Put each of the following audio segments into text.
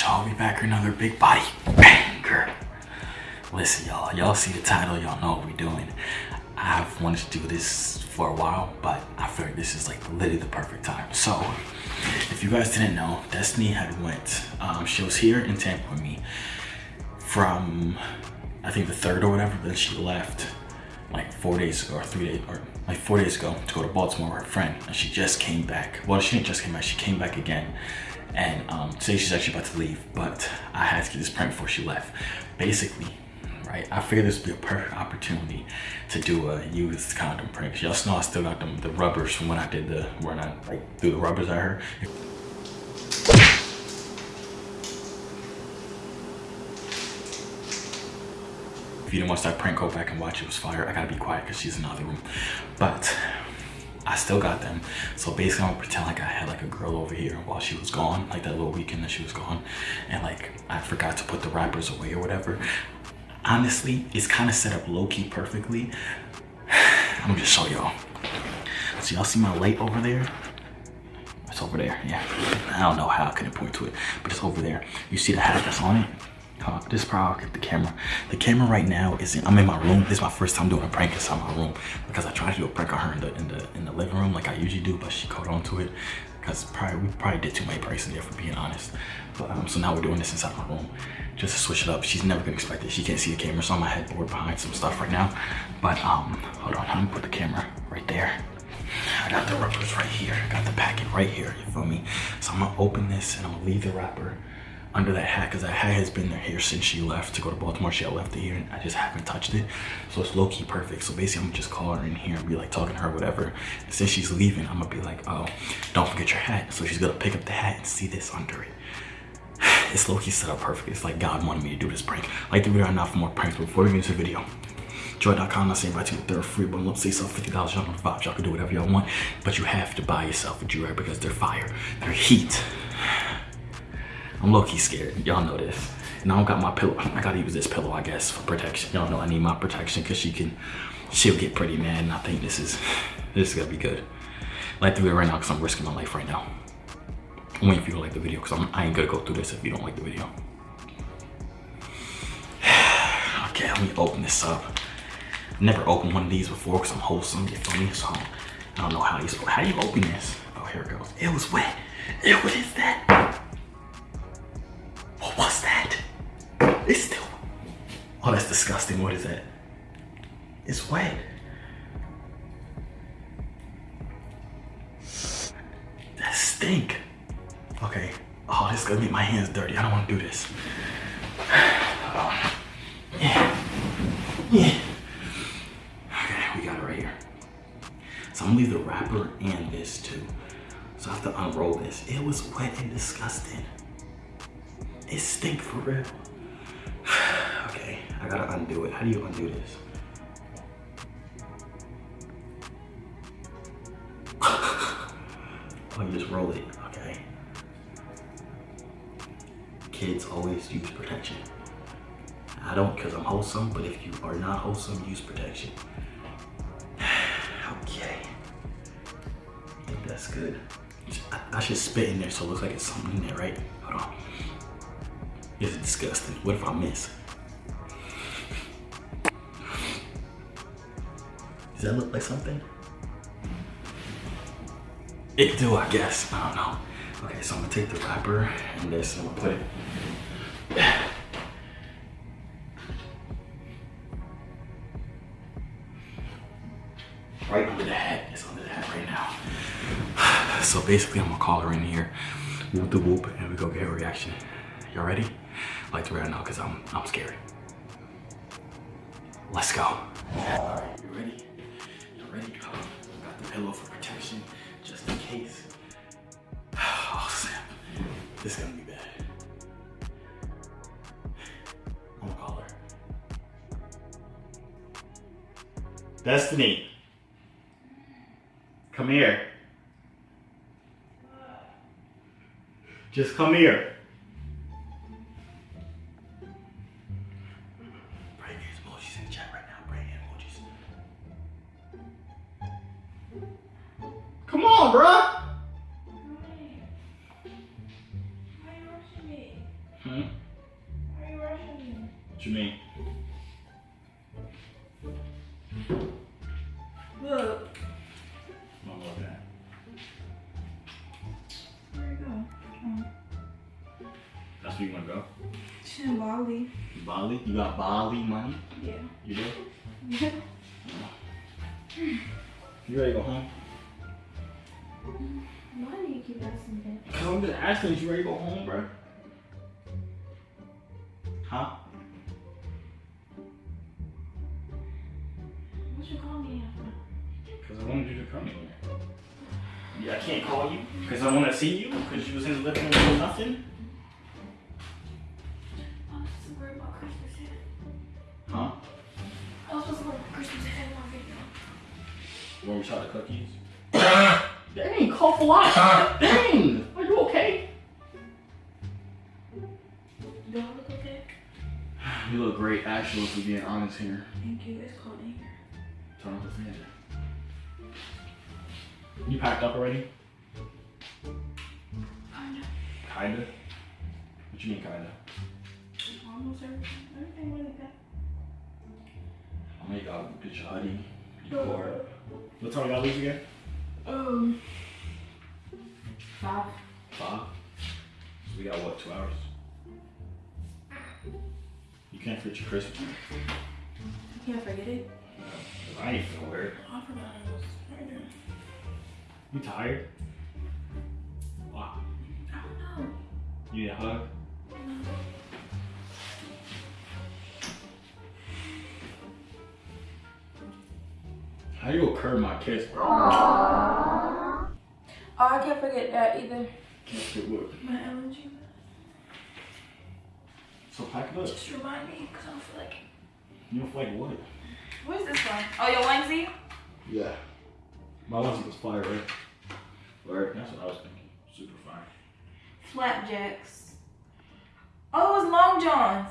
I'll be back with another big body banger. Listen, y'all. Y'all see the title. Y'all know what we're doing. I've wanted to do this for a while, but I feel like this is like literally the perfect time. So, if you guys didn't know, Destiny had went. Um, she was here in Tampa with me from, I think the third or whatever. Then she left like four days ago or three days or like four days ago to go to Baltimore with her friend and she just came back. Well, she didn't just came back, she came back again. And um, today she's actually about to leave, but I had to get this prank before she left. Basically, right, I figured this would be a perfect opportunity to do a used condom prank. Y'all know I still got them, the rubbers from when I did the, when I like threw the rubbers at her. If you didn't watch that prank, go back and watch it. It was fire. I gotta be quiet because she's in the other room. But I still got them. So basically, I'm gonna pretend like I had like a girl over here while she was gone, like that little weekend that she was gone. And like, I forgot to put the wrappers away or whatever. Honestly, it's kind of set up low-key perfectly. I'm gonna just show y'all. So y'all see my light over there? It's over there, yeah. I don't know how I couldn't point to it, but it's over there. You see the hat that's on it? This is probably the camera. The camera right now is in, I'm in my room. This is my first time doing a prank inside my room because I tried to do a prank on her in the in the in the living room like I usually do, but she caught on to it because probably we probably did too many pranks in there for being honest. But um, so now we're doing this inside my room just to switch it up. She's never gonna expect it. She can't see the camera, so on my headboard behind some stuff right now. But um, hold on, I'm gonna put the camera right there. I got the rubbers right here. I got the packet right here. You feel me? So I'm gonna open this and I'm gonna leave the wrapper under that hat because that hat has been there here since she left to go to Baltimore. She had left it here and I just haven't touched it. So it's low key perfect. So basically I'm gonna just call her in here and be like talking to her, whatever. And since she's leaving, I'm gonna be like, oh, don't forget your hat. So she's gonna pick up the hat and see this under it. It's low key set up perfect. It's like God wanted me to do this prank. Like the video not for more pranks. But before we get into the video, Joy.com, I say invite you to they're free bundle. Say yourself $50 y'all on the vibes. Y'all can do whatever y'all want. But you have to buy yourself a Joy because they're fire. They're heat. I'm low-key scared. Y'all know this. And I don't got my pillow. I gotta use this pillow, I guess, for protection. Y'all know I need my protection because she can, she'll get pretty mad. And I think this is, this is gonna be good. Like the video right now because I'm risking my life right now. I'm waiting for you like the video because I ain't gonna go through this if you don't like the video. okay, let me open this up. I've never opened one of these before because I'm wholesome, you feel me? So I don't know how you, how you open this? Oh, here it goes. It was wet. It, what is that? Disgusting. What is that? It's wet. That stink. Okay. Oh, this is gonna make my hands dirty. I don't wanna do this. Yeah. Yeah. Okay, we got it right here. So I'm gonna leave the wrapper and this too. So I have to unroll this. It was wet and disgusting. It stink for real. I gotta undo it. How do you undo this? oh, you just roll it, okay. Kids always use protection. I don't because I'm wholesome, but if you are not wholesome, use protection. okay. I think that's good. I, I should spit in there so it looks like it's something in there, right? Hold on. It's disgusting. What if I miss? Does that look like something? It do, I guess. I don't know. Okay, so I'm gonna take the wrapper and this and I'm gonna put it. Right under the hat. It's under the hat right now. So basically I'm gonna call her in here, whoop the whoop, and we go get her reaction. Y'all ready? like to right now because I'm I'm scared. Let's go. Pillow for protection just in case. Oh snap. This is gonna be bad. I'm gonna call her. Destiny. Come here. Just come here. On, bruh. What you mean? Look. I don't love that. Where you go? Oh. That's where you wanna go? She's in Bali. Bali? You got Bali money? Yeah. You do? Yeah. You ready to go home? I'm just asking, is you ready to go home, bro? Huh? What you call me after? Cause I wanted you to come here. Yeah, I can't call you because I want to see you because you was in the living room doing nothing. I was supposed to worry about Christmas yet. Huh? I was supposed to worry about Christmas yet in my video. Where we shot the cookies? Dang, cough a lot. Dang, You look great, actually, if we're being honest here. Thank you. It's called anger. Turn off the fan. You packed up already? Kinda. Kinda. What you mean, kinda? Almost everything. Everything really good. I'm gonna go get your hoodie. You bored? What time we gotta leave again? Um. Five. Five. So we got what, two hours? You can't forget your Christmas. You can't forget it. I ain't. I forgot it was murder. You tired? Wow. I don't know. You need a hug? How you gonna curb my kiss, bro? Oh, I can't forget that either. Can't fit what? My allergy. So pack it up. Just remind me, because I don't feel like it. You don't feel like what? What is this one? Oh, your onesie? Yeah. My onesie was fire, right? Right. That's what I was thinking. Super fire. Flapjacks. Oh, it was Long John's.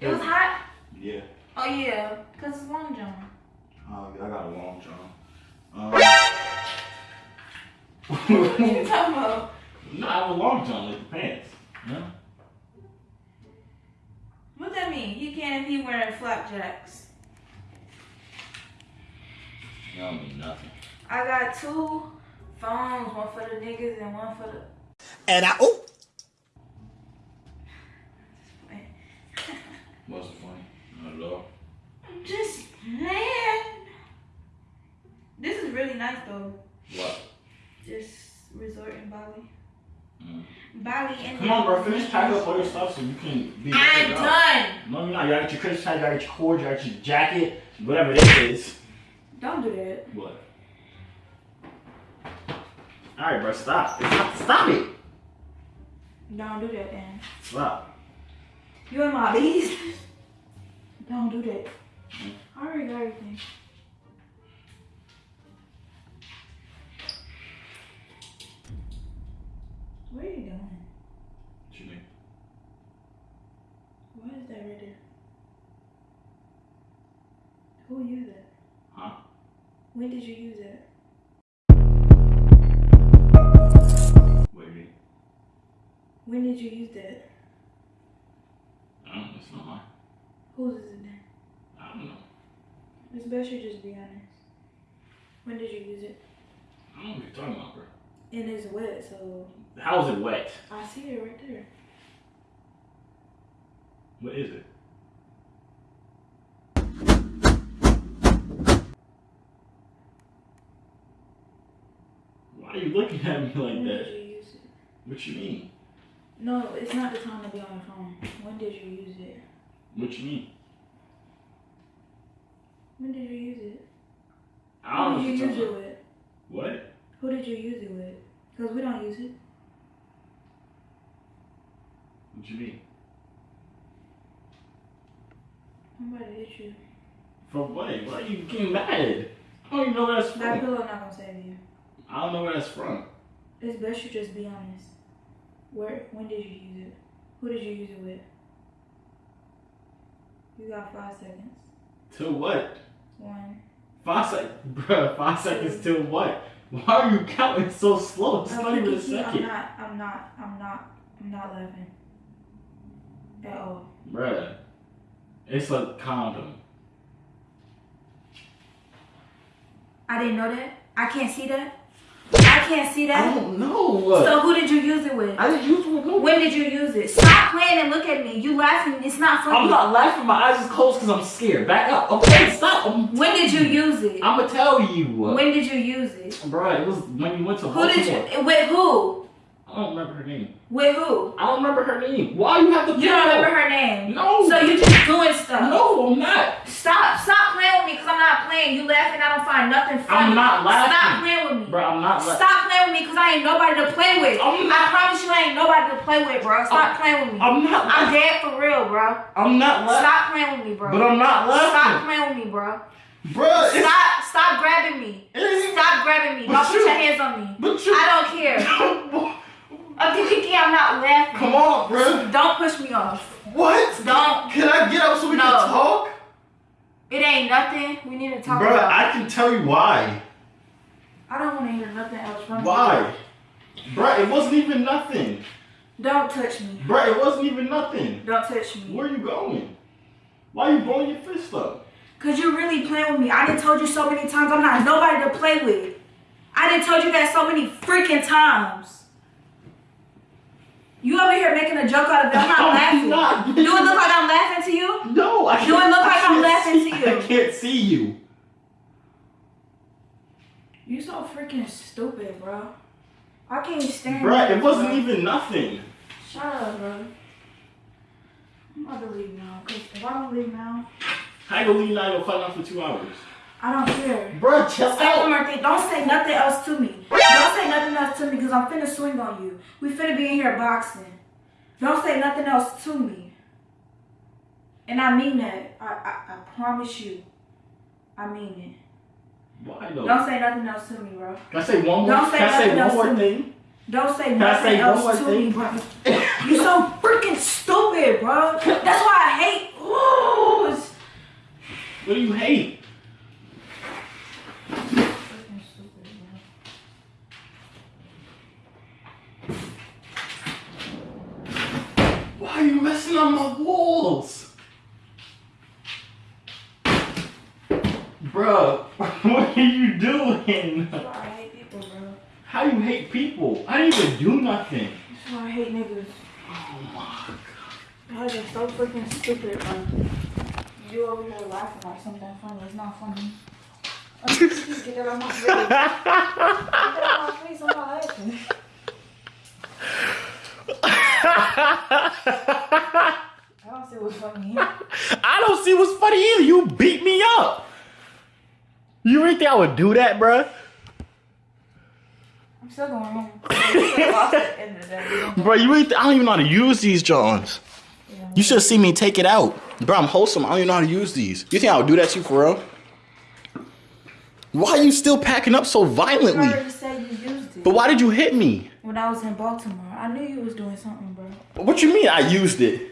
It was hot. Yeah. Oh, yeah, because it's Long John. Uh, I got a long john. Um, What are you talking about? no, I have a long john, like the pants. No? What that mean? He can't if he wearing flapjacks. That don't mean nothing. I got two phones, one for the niggas and one for the. And I oh Wasn't funny. Not at all. Just man. This is really nice though. What? Just resort in Bali. Mm. Bali and Come on, bro. Finish packing up all your stuff so you can be. I'm done. No, you're not. You gotta get your Christmas hat, you gotta get your cord, you gotta get your jacket, whatever this is. Don't do that. What? Alright, bro, stop. Stop, stop it. Don't do that, then. Stop. You and my bees. Don't do that. I already got everything. Where are you going? What you mean? Why is that right there? Who used that? Huh? When did you use it? What do you mean? When did you use that? I don't know. It's not mine. Whose is it then? I don't know. It's best you just be honest. When did you use it? I don't know what you're talking about, bro. And it's wet, so How is it wet? I see it right there. What is it? Why are you looking at me like when that? did you use it? What you mean? No, it's not the time to be on the phone. When did you use it? What you mean? When did you use it? I don't Who did you use it with? What? Who did you use it with? Because we don't use it. What you mean? I'm about to hit you. For what? Why are you getting mad? I don't even know that's That from. pillow not gonna save you. I don't know where that's from. It's best you just be honest. Where? When did you use it? Who did you use it with? You got five seconds. To what? One. Five seconds, bruh. Five seconds till what? Why are you counting so slow? It's I'm not even a thinking- I'm not. I'm not. I'm not. I'm not laughing. At all. bruh. It's a condom. I didn't know that. I can't see that. I can't see that. I don't know. So who did you use it with? I didn't use it with no When did you use it? Stop playing and look at me. You laughing. It's not funny. I'm not laughing. My eyes is closed because I'm scared. Back up. Okay, stop. I'm, When did you use it? I'm gonna tell you. When did you use it? Bro, it was when you went to Who did you? With who? I don't remember her name. With who? I don't remember her name. Why you have to You don't remember her name. No. So you just doing stuff. No, I'm not. Stop. Stop playing with me because I'm not playing. You laughing. I don't find nothing funny. I'm not laughing. Stop playing with me. Bro, I'm not laughing. Stop playing with me because I ain't nobody to play with. I'm I promise you I ain't nobody to play with, bro. Stop I'm- playing with me. I'm not I'm dead for real, bro. I'm not laughing. Stop playing with me, bro. But I'm not laughing. Stop laughing. playing with me, bro. Bro, Stop. Stop grabbing me. Stop grabbing me. Don't put you- your hands on me. But you. I don't care. Kiki, I'm not laughing. Come on, bro. Don't push me off. What? Don't. Can I get up so we No. can talk? It ain't nothing. We need to talk Bro, about. I can tell you why. I don't want to hear nothing else from you. Why? Bro, it wasn't even nothing. Don't touch me. Bro, it wasn't even nothing. Don't touch me. Where are you going? Why are you blowing your fist up? Cause you're really playing with me. I done told you so many times I'm not nobody to play with. I done told you that so many freaking times. You over here making a joke out of it. I'm not laughing. not. Do it look like I'm laughing to you? No, I can't. Do it look like I'm laughing see- to you? I can't see you. You're so freaking stupid, bro. I can't stand Bro, it wasn't bro. even nothing. Shut up, bro. I'm about to leave now. Cause if I don't leave now, How you gonna leave now? You'll fight out for two hours. I don't care. Bro, chill Say one out. more thing. Don't say nothing else to me. Don't say nothing else to me because I'm finna swing on you. We finna be in here boxing. Don't say nothing else to me. And I mean that. I, I, I promise you. I mean Why it. though? Don't say nothing else to me, bro. Can I say one more? Don't say Can I say nothing one else more to me. thing? Don't say nothing say one else more to thing? me, bro. You so freaking stupid, bro. That's why I hate. Ooh, What do you hate? freaking stupid, bro. Why are you messing up my walls? Bruh, what are you doing? That's why I hate people, bro. How you hate people? I didn't even do nothing. That's why I hate niggas. Oh my Guys are so freaking stupid, bro. You over here laughing like something funny. It's not funny. Get that out my face. Get that out my face. I'm not laughing. I don't see what's funny. I don't see what's funny either. You beat me up. You really think I would do that, bruh? I'm still going home. I'm still lost at the end of the day. Bro, you really I don't even know how to use these Johns. Yeah. You should have seen me take it out. Bro, I'm wholesome. I don't even know how to use these. You think I would do that to you for real? Why are you still packing up so violently? you used it. But why did you hit me? When I was in Baltimore, I knew you was doing something. What you mean I used it?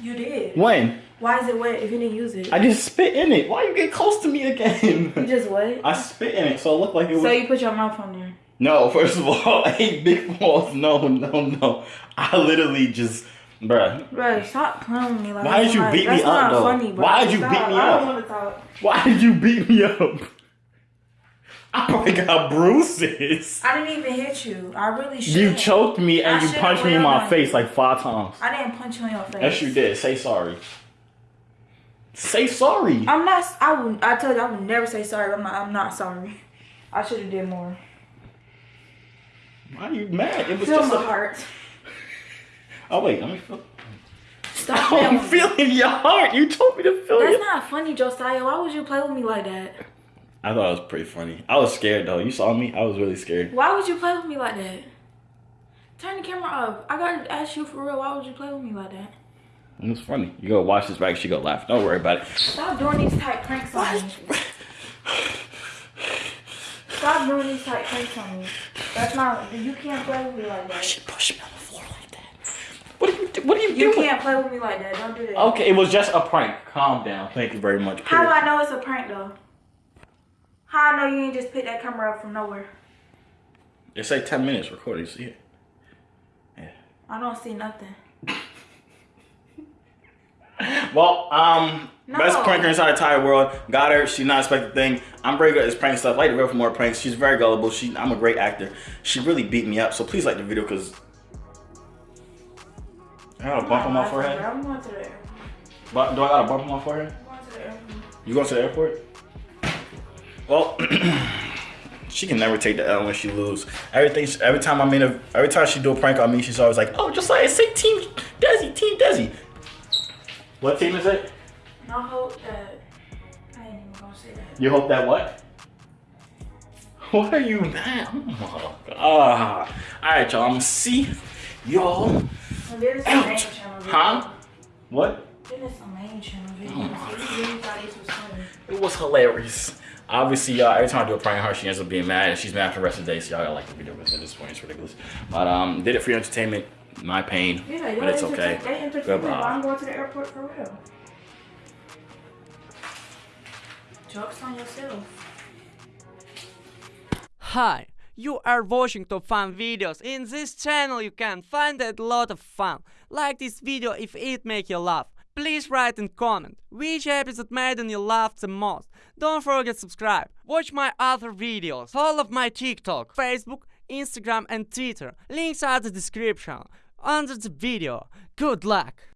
You did. When? Why is it wet if you didn't use it? I just spit in it. Why you get close to me again? You just what? I spit in it, so it looked like it was. So you put your mouth on there. No, first of all, I hate big balls. No, no, no. I literally just, bruh. Bro, stop playing with me like Why did you beat me up, though? Funny. Why did you beat me I up? don't want to talk. Why did you beat me up? I probably got bruises. I didn't even hit you. I really should. You choked me and I you punched me in my face you. like five times. I didn't punch you in your face. Yes, you did. Say sorry. Say sorry. I'm not. I would. I told you I would never say sorry. I'm not. I'm not sorry. I should have did more. Why are you mad? It was Feel just my a... heart. Oh wait, let me feel. Stop playing I'm feeling your heart. You told me to feel That's your. not funny, Josiah. Why would you play with me like that? I thought it was pretty funny. I was scared though. You saw me. I was really scared. Why would you play with me like that? Turn the camera off. I gotta ask you for real. Why would you play with me like that? It was funny. You go watch this back. She go laugh. Don't worry about it. Stop doing these type pranks on me. Stop doing these type pranks on me. That's not. You can't play with me like that. She pushed me on the floor like that. What are you? do- What are you, You doing? can't play with me like that. Don't do that. Okay, it was just a prank. Calm down. Thank you very much. How do I know it's a prank though? How I know you ain't just pick that camera up from nowhere? It's like ten minutes recording. See it? Yeah. I don't see nothing. Well, um, No. best pranker inside the entire world. Got her. She's not expecting thing. I'm very good at this prank stuff. Like the video for more pranks. She's very gullible. She, I'm a great actor. She really beat me up. So please like the video because I got a bump on my forehead. I'm going to the airport. But do I got a bump on my forehead? I'm going to the airport. You going to the airport? Well, she can never take the L when she lose. Everything, every time I'm in a, every time she do a prank on me, she's always like, "Oh, just like say Team Desi, Team Desi." What team is it? I hope that I ain't even gonna say that. You hope that what? What are you now? Oh, God. All right, y'all. I'm gonna see y'all. And then it's a main channel video. Huh? What? Then it's a main channel oh video. Oh. So you really thought this was funny. It was hilarious. Obviously, y'all, every time I do a prank on her, she ends up being mad, and she's mad for the rest of the day. So y'all gotta like the video because at this point it's ridiculous. But um, did it for your entertainment, my pain, Yeah, but it's y'all okay. entertain- They entertain me, Goodbye. I'm going to the airport for real. Jokes on yourself. Hi, you are watching top fun videos. In this channel you can find a lot of fun. Like this video if it make you laugh. Please write and comment which episode made you laugh the most. Don't forget subscribe. Watch my other videos. All of my TikTok, Facebook, Instagram and Twitter. Links are the description under the video. Good luck.